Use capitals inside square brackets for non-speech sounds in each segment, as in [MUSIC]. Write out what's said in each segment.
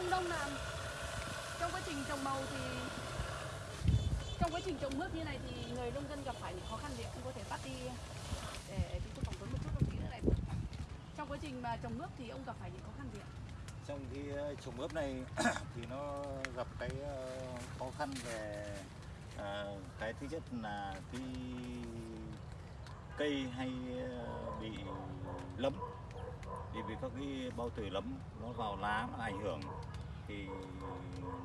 Ông Đông làm trong quá trình trồng màu thì trong quá trình trồng mướp như này thì người nông dân gặp phải những khó khăn gì ông có thể bắt đi ờ, để chúng tôi phỏng vấn một chút đồng chí nữa này. Trong quá trình mà trồng mướp thì ông gặp phải những khó khăn gì ạ? trong khi ờ, trồng ướp này [CLEARS THROAT] thì nó gặp cái ờ, khó khăn về à, cái thứ nhất là cái cây hay bị lấm. Thì vì các cái bao tử lấm nó vào lá nó ảnh hưởng thì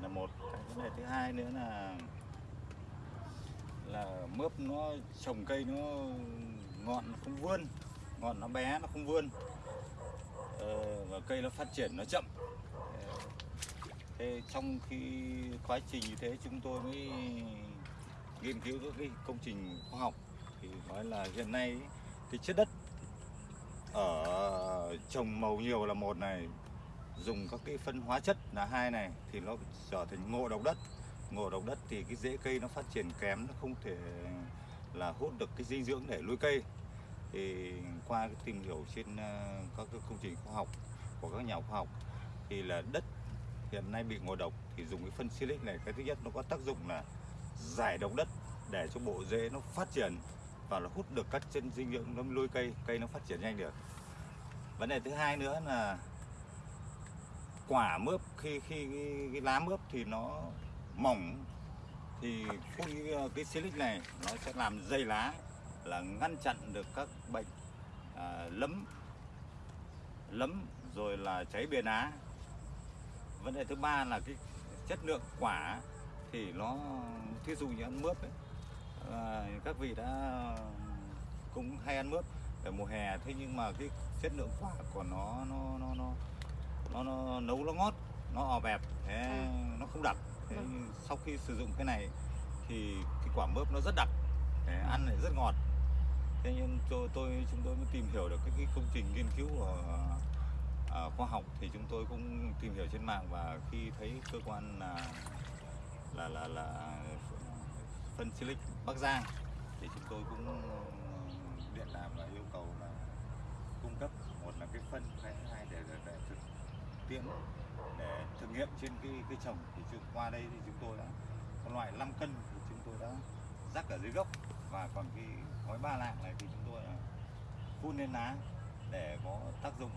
là một. Cái vấn đề thứ hai nữa là là mướp nó trồng cây nó ngọn nó không vươn ngọn nó bé nó không vươn. Ờ, và cây nó phát triển nó chậm. Thế trong khi quá trình như thế chúng tôi mới nghiên cứu các cái công trình khoa học thì nói là hiện nay cái chất đất ở trồng màu nhiều là một này dùng các cái phân hóa chất là hai này thì nó trở thành ngộ độc đất. Ngộ độc đất thì cái rễ cây nó phát triển kém, nó không thể là hút được cái dinh dưỡng để nuôi cây. Thì qua cái tìm hiểu trên ờ, các cái công trình khoa học của các nhà khoa học thì là đất hiện nay bị ngộ độc thì dùng cái phân silic này, cái thứ nhất nó có tác dụng là giải độc đất để cho bộ rễ nó phát triển và nó hút được các chân dinh dưỡng nó nuôi cây cây nó phát triển nhanh được. Vấn đề thứ hai nữa là quả mướp khi khi cái, cái lá mướp thì nó mỏng thì phun cái, cái silic này nó sẽ làm dày lá là ngăn chặn được các bệnh à, lấm lấm rồi là cháy bìa lá vấn đề thứ ba là cái chất lượng quả thì nó thí dụ như ăn mướp ấy, à, các vị đã cũng hay ăn mướp ở mùa hè thế nhưng mà cái chất lượng quả của nó nó nó nó nó, nó nấu nó ngót nó ò bẹp thế nó không đặc thế nhưng sau khi sử dụng cái này thì cái quả mướp nó rất đặc thế ăn lại rất ngọt. Thế nhưng tôi, tôi chúng tôi mới tìm hiểu được cái, cái công trình nghiên cứu của à, khoa học thì chúng tôi cũng tìm hiểu trên mạng và khi thấy cơ quan là là là, là phân silic Bắc Giang thì chúng tôi cũng điện làm và yêu cầu là cung cấp một là cái phân cái hai để, để, để thực tiễn để thử nghiệm trên cái cái trồng. Thì chúng qua đây thì chúng tôi đã có loại 5 cân thì chúng tôi đã rắc ở dưới gốc. Và còn cái gói ba lạng này thì chúng tôi là phun lên lá để có tác dụng.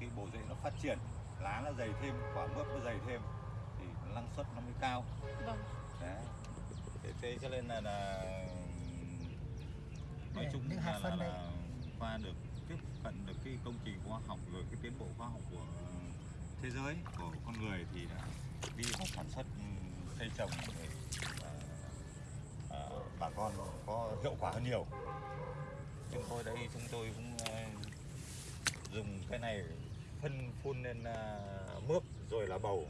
Khi bộ rễ nó phát triển lá nó dày thêm quả mướp nó dày thêm thì năng suất nó mới cao. Vâng. đấy. Thế, thế cho nên là, là nói chung là, là, là qua được tiếp cận được cái công trình khoa học rồi cái tiến bộ khoa học của thế giới của con người thì đã đi vào sản xuất cây trồng để à, bà con có hiệu quả hơn nhiều. Chúng tôi đây chúng tôi cũng à, dùng cái này phân phun lên à, mướp rồi là bầu.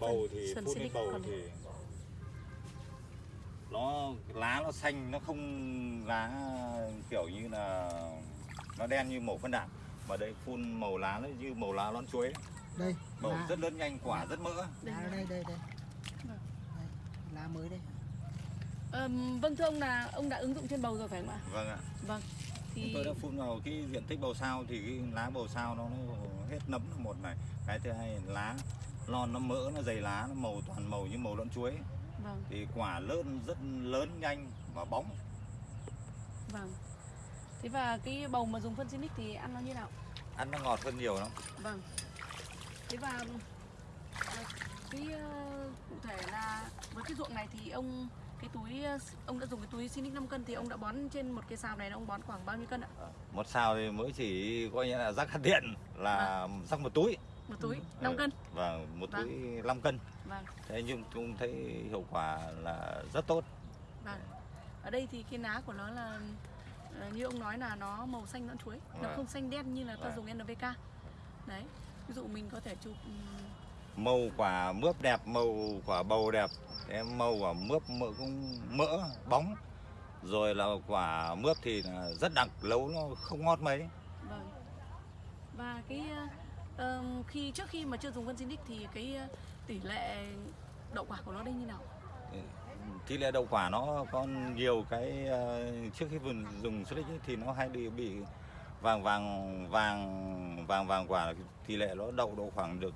Bầu thì phun lên bầu thì nó lá nó xanh nó không lá kiểu như là nó đen như màu phân đạm. Mà đây phun màu lá nó như màu lá lon chuối đây màu lá, rất lớn nhanh quả rất mỡ Đây lá đây đây đây Vâng. Đây, lá mới đây Ờm, vâng thưa ông là ông đã ứng dụng trên bầu rồi phải không ạ? vâng ạ Vâng. Thì tôi đã phun vào cái diện tích bầu sao thì cái lá bầu sao nó, nó hết nấm là một này cái thứ hai lá lon nó mỡ nó dày lá nó màu toàn màu như màu lon chuối vâng, thì quả lớn rất lớn nhanh và bóng vâng. Thế và cái bầu mà dùng phân Sinic thì ăn nó như nào? ăn nó ngọt hơn nhiều lắm Vâng. Thế và à, cái ờ, cụ thể là với cái ruộng này thì ông cái túi ờ, ông đã dùng cái túi Sinic 5 cân thì ông đã bón trên một cái sào này ông bón khoảng bao nhiêu cân ạ? một sao thì mới chỉ coi như là rắc hạt điện là rắc một túi Một túi 5 cân. và một Vâng. túi 5 cân Vâng, thế nhưng cũng thấy hiệu quả là rất tốt vâng. Ở đây thì cái lá của nó là ờ, như ông nói là nó màu xanh nõn chuối, nó Vâng. không xanh đen như là ta Vâng. dùng NPK. Đấy. Ví dụ mình có thể chụp ừm, màu quả mướp đẹp màu quả bầu đẹp thế màu quả mướp mỡ cũng mỡ bóng rồi là quả mướp thì là rất đặc nấu nó không ngọt mấy Vâng. Và cái ờm, khi trước khi mà chưa dùng phân Sinic thì cái ờ, tỷ lệ đậu quả của nó đây như nào? tỷ lệ đậu quả nó có nhiều cái ờ, trước khi vườn dùng silic ấy thì nó hay bị bị vàng vàng vàng vàng vàng quả tỷ lệ nó đậu độ khoảng được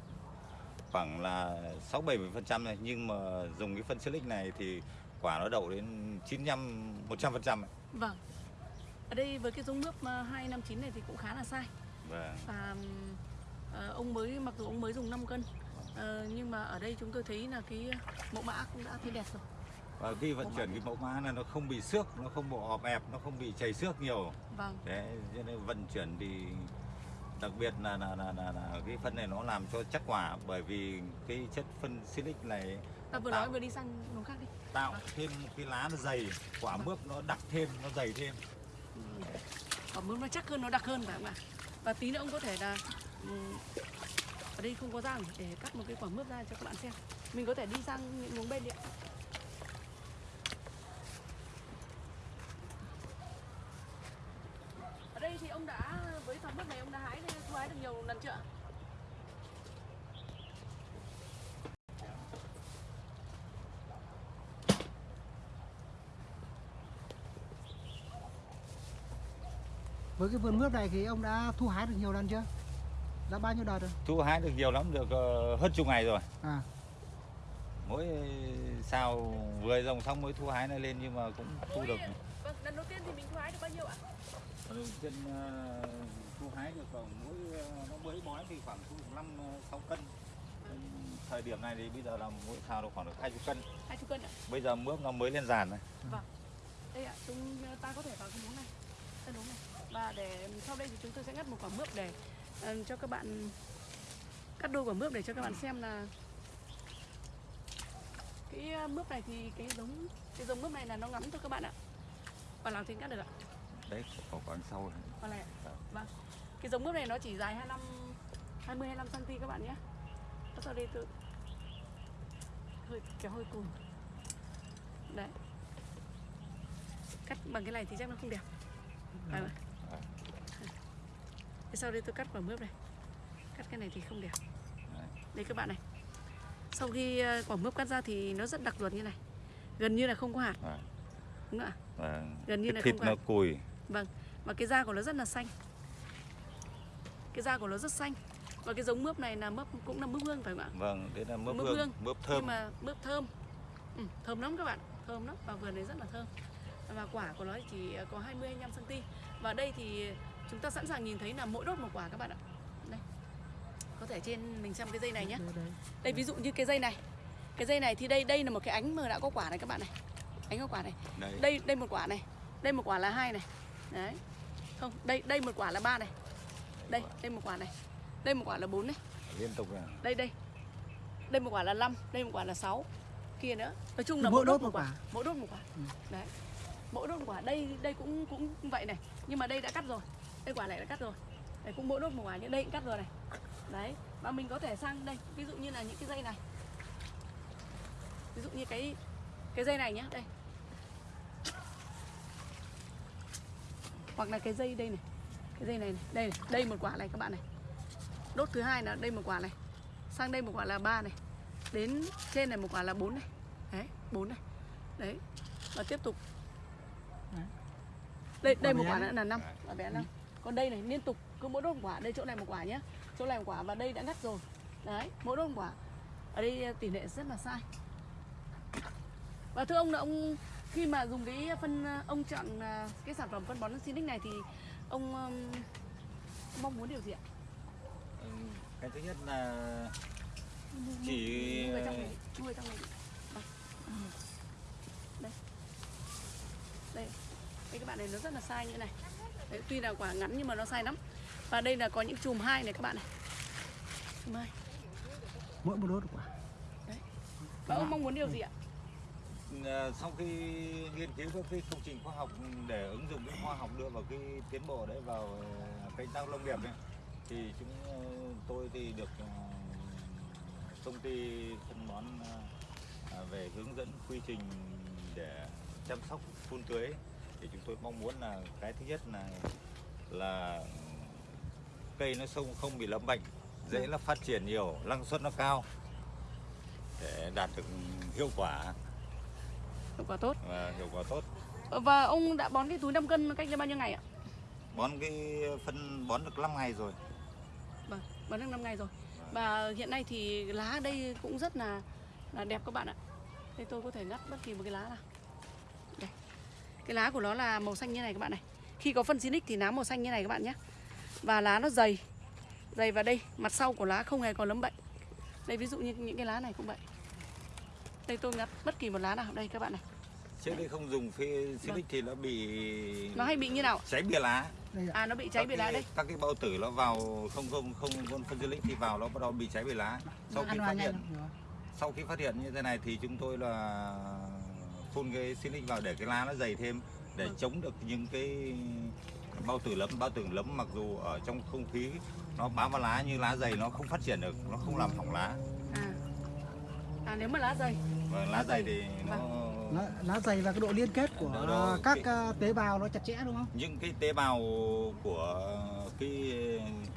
khoảng là 6 70 phần trăm này nhưng mà dùng cái phân silic này thì quả nó đậu đến 95 100 phần trăm Vâng. Ở đây với cái giống ờ, 259 này thì cũng khá là sai. và Và ờ, ông mới mặc dù ông mới dùng 5 cân ờ, nhưng mà ở đây chúng tôi thấy là cái mẫu mã cũng đã thấy đẹp rồi. Và khi vận chuyển cái mẫu mã này nó không bị xước nó không bị ọp ẹp nó không bị chảy xước nhiều Vâng. đấy cho nên vận chuyển thì đặc biệt là là, là, là, là cái phân này nó làm cho chắc quả bởi vì cái chất phân silic này Ta vừa tạo- nói vừa đi sang vùng khác đi. tạo thêm cái lá nó dày quả mướp nó đặc thêm nó dày thêm Quả mướp nó chắc hơn, nó đặc hơn phải không ạ? Và tí nữa ông có thể là ừm, ở đây không có răng để cắt một cái quả mướp ra cho các bạn xem. Mình có thể đi sang những hướng bên đi ạ. Ở đây thì ông đã với quả mướp này ông đã hái thu hái được nhiều lần chưa? Với cái vườn mướp này thì ông đã thu hái được nhiều lần chưa? Đã bao nhiêu đợt rồi? thu hái được nhiều lắm được ờ, hơn chục ngày rồi À, mỗi sao vừa dòng xong mới thu hái này lên nhưng mà cũng thu được. Vâng, lần đầu tiên thì mình thu hái được bao nhiêu ạ? Lần trên ờ, thu hái được khoảng mỗi ờ, nó mới bói thì khoảng thu được năm sáu cân. Thời điểm này thì bây giờ là mỗi sao nó khoảng được hai chục cân. Hai chục cân ạ? bây giờ mướp nó mới lên giàn này. Đây ạ, chúng ta có thể vào cái muỗng này, cái muỗng này. Và để sau đây thì chúng tôi sẽ ngắt một quả mướp để ờ, cho các bạn cắt đôi quả mướp để cho các bạn xem là cái mướp này thì cái giống cái giống mướp này là nó ngắn thôi các bạn ạ. Quả nào thì cắt được ạ. đấy có khoảng sau này. Quả này ạ. Vâng. Cái giống mướp này nó chỉ dài 25 20 25 cm các bạn nhé. Và sau đây tôi hơi kéo hơi cùng. Đấy. Cắt bằng cái này thì chắc nó không đẹp. Phải không? ạ? Thế sau đây tôi cắt quả mướp này. Cắt cái này thì không đẹp. Đấy. Đây các bạn này. Sau khi ờ, quả mướp cắt ra thì nó rất đặc ruột như này. Gần như là không có hạt. Vâng. Đúng không ạ? Và Gần như cái là thịt không nó có cùi. Vâng, và cái da của nó rất là xanh. Cái da của nó rất xanh. Và cái giống mướp này là mướp cũng là mướp hương phải không ạ? vâng đấy là mướp Mướp hương hương. mướp thơm. Nhưng mà mướp thơm. Ừ, Thơm lắm các bạn, thơm lắm. Và vườn này rất là thơm. Và quả của nó chỉ có 20-25 cm Và đây thì chúng ta sẵn sàng nhìn thấy là mỗi đốt một quả các bạn ạ Có thể trên mình xem cái dây này nhé. Đây, ví dụ như cái dây này. Cái dây này thì đây đây là một cái ánh mà đã có quả này các bạn này. Ánh có quả này. Đây. Đây một quả này. Đây một quả là hai này. Đấy. Không đây đây một quả là ba này. Đây đây một quả này. Đây một quả là bốn này. Liên tục là đây đây. Đây một quả là năm đây một quả là sáu. Kia nữa. Nói chung là Mỗi đốt một quả. mỗi đốt một quả. Ừ. đấy. Mỗi đốt một quả. Đây đây cũng cũng vậy này. Nhưng mà đây đã cắt rồi. Đây quả này đã cắt rồi. Đây cũng mỗi đốt một quả nhưng đây cũng cắt rồi này đấy và mình có thể sang đây. Ví dụ như là những cái dây này. Ví dụ như cái cái dây này nhá đây. Hoặc là cái dây đây này. Cái dây này, này. đây này. đây một quả này các bạn này. Đốt thứ hai là đây một quả này. Sang đây một quả là ba này. Đến trên này một quả là bốn này. Đấy bốn này. Đấy và tiếp tục. Đây đây một quả nữa là năm. Quả bé năm. Còn đây này liên tục. Cứ mỗi đốt một quả đây chỗ này một quả nhé chỗ này một quả và đây đã ngắt rồi đấy mỗi đốt quả ở đây tỷ lệ rất là sai và thưa ông là ông khi mà dùng cái phân ông chọn à, cái sản phẩm phân bón Sinic này thì ông um, mong muốn điều gì ạ? Ừ, cái thứ nhất là Chỉ- người trong này, đi, người trong này. đi. Đây. Đây. Đây. Các bạn này nó rất là sai như này. Đấy, tuy là quả ngắn nhưng mà nó sai lắm. Và đây là có những chùm hai này các bạn này. Chùm hai. Mỗi một đốt quả. Và ông mong muốn điều gì ạ? Ờ, sau khi nghiên cứu các cái công trình khoa học để ứng dụng cái khoa học đưa vào cái tiến bộ đấy vào ờ, canh tác nông nghiệp ấy, thì chúng ờ, tôi thì được công ty phân bón về hướng dẫn quy trình để chăm sóc phun tưới thì chúng tôi mong muốn là cái thứ nhất là là cây nó không không bị lâm bệnh dễ nó phát triển nhiều năng suất nó cao để đạt được hiệu quả Hiệu quả tốt. và hiệu quả tốt Và ông đã bón cái túi 5 cân cách đây bao nhiêu ngày ạ? bón cái phân bón được 5 ngày rồi Vâng, bón được 5 ngày rồi. Và hiện nay thì lá ở đây cũng rất là là đẹp các bạn ạ. Đây tôi có thể ngắt bất kỳ một cái lá nào. Đây. Cái lá của nó là màu xanh như này các bạn này. Khi có phân xinic thì lá màu xanh như này các bạn nhé. Và lá nó dày. Dày vào đây, mặt sau của lá không hề có lấm bệnh. Đây ví dụ như những cái lá này cũng vậy. Đây tôi ngắt bất kỳ một lá nào đây các bạn này. trước đây không dùng phi silic thì nó bị Nó hay bị như nào? cháy bìa lá À nó bị cháy Các cái- lá đây. các cái bao tử nó vào không không không con phân silic thì vào nó bắt đầu bị cháy bìa lá sau khi phát hiện sau khi phát hiện như thế này thì chúng tôi là phun cái silic vào để cái lá nó dày thêm để Vâng. chống được những cái bao tử lấm bao tử lấm mặc dù ở trong không khí nó bám vào lá như lá dày nó không phát triển được nó không làm hỏng lá À. À nếu mà lá dày. và lá Lá dày dày. thì nó lá, lá dày và cái độ liên kết của Đó, đó, các cái- à, tế bào nó chặt chẽ đúng không? những cái tế bào của cái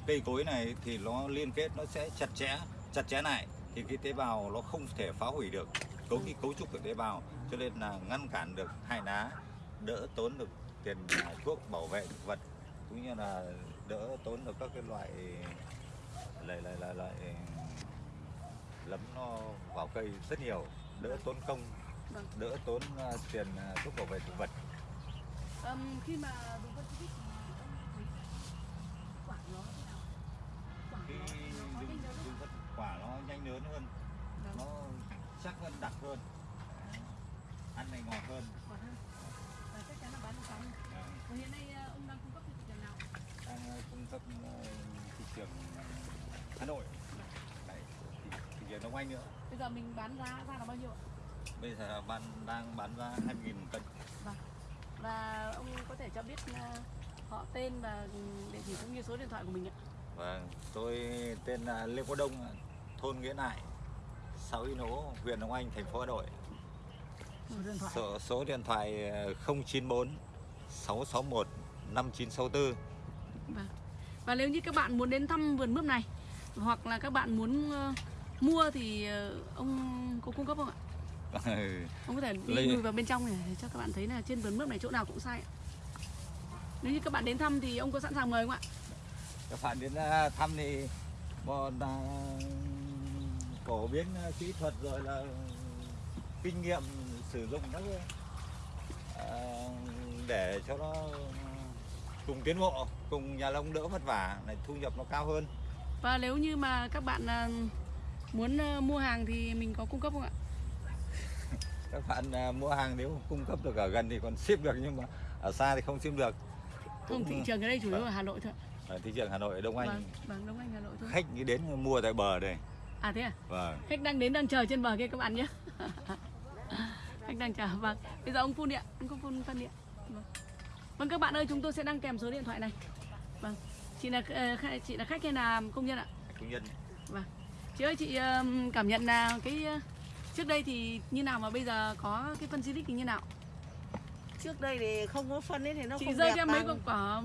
cây cối này thì nó liên kết nó sẽ chặt chẽ chặt chẽ lại thì cái tế bào nó không thể phá hủy được cấu cái cấu trúc của tế bào cho nên là ngăn cản được hại lá đỡ tốn được tiền thuốc bảo vệ thực vật cũng như là đỡ tốn được các cái loại loại loại loại, loại lấm nó vào cây rất nhiều đỡ tốn công Vâng. đỡ tốn à, tiền à, thuốc bảo vệ thực vật Ừm, khi mà dùng phân xịt thì ông thấy quả nó thế nào? Quả khi nó, nó có dùng, nhanh lớn dùng vật quả nó nhanh lớn hơn Vâng. nó chắc hơn đặc hơn ăn này ngọt hơn Quả hơn. Và hiện nay ờ, ông đang cung cấp thị trường nào? đang ờ, cung cấp ờ, thị trường Hà Nội Đấy, thị, thị trường Đông Anh nữa Bây giờ mình bán giá ra là bao nhiêu ạ? bây giờ bán đang bán ra 2.000 cân Và ông có thể cho biết họ tên và địa chỉ cũng như số điện thoại của mình ạ. Vâng, tôi tên là Lê Quốc Đông, thôn Nghĩa Nại, xã Uy Nỗ, huyện Đông Anh, thành phố Hà Nội. Số điện thoại. Số, số điện thoại ờ, 094 661 5964. Vâng. Và nếu như các bạn muốn đến thăm vườn mướp này hoặc là các bạn muốn ờ, mua thì ờ, ông có cung cấp không ạ? [LAUGHS] Ông có thể đi Lấy- lùi vào bên trong này để cho các bạn thấy là trên vườn mướp này chỗ nào cũng sai ạ. Nếu như các bạn đến thăm thì ông có sẵn sàng mời không ạ? Các bạn đến ờ, thăm thì một là phổ biến kỹ thuật rồi là kinh nghiệm sử dụng các để cho nó cùng tiến bộ, cùng nhà nông đỡ vất vả, này thu nhập nó cao hơn. Và nếu như mà các bạn ờ, muốn ờ, mua hàng thì mình có cung cấp không ạ? [LAUGHS] các bạn à, mua hàng nếu cung cấp được ở gần thì còn ship được nhưng mà ở xa thì không ship được Không, thị trường ở đây chủ yếu ở Hà Nội thôi. ở thị trường Hà Nội Đông Anh Vâng, vâng, Đông Anh Hà Nội thôi. khách đến mua tại bờ đây À thế à? vâng Khách đang đến đang chờ trên bờ kia các bạn nhé. [LAUGHS] Khách đang chờ. Vâng. Bây giờ ông phun đi ạ. Ông không phun phân đi ạ. Vâng. Vâng các bạn ơi, chúng tôi sẽ đăng kèm số điện thoại này. Vâng. Chị là ờ, khách- chị là khách hay là công nhân ạ? công nhân Chị ơi chị cảm nhận là cái ờ, trước đây thì như nào mà bây giờ có cái phân Silic thì như nào? trước đây thì không có phân ấy thì nó chị không rơi đẹp cho mấy bằng. quả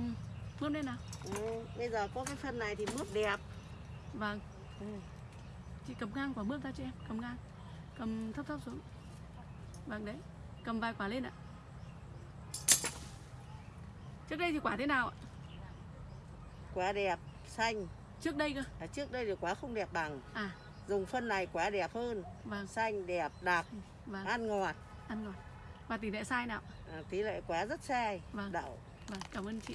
mướp lên nào. ừ, bây giờ có cái phân này thì mướp đẹp Vâng. ừ. Chị cầm ngang quả mướp ra cho em, cầm ngang. Cầm thấp thấp xuống. Vâng đấy. Cầm vài quả lên ạ. Trước đây thì quả thế nào ạ? quả đẹp xanh Trước đây cơ. à, trước đây thì quả không đẹp bằng À, dùng phân này quả đẹp hơn vâng, xanh đẹp đặc vâng, ăn ngọt ăn rồi. Và tỷ lệ sai nào? à, tỷ lệ quả rất sai Vâng. đậu Vâng, cảm ơn chị.